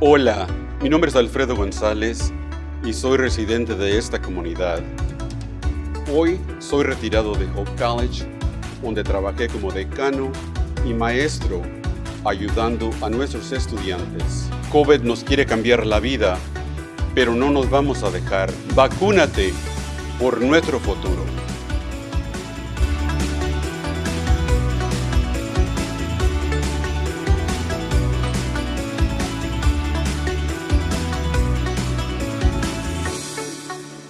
Hola, mi nombre es Alfredo González y soy residente de esta comunidad. Hoy soy retirado de Hope College, donde trabajé como decano y maestro ayudando a nuestros estudiantes. COVID nos quiere cambiar la vida, pero no nos vamos a dejar. Vacúnate por nuestro futuro.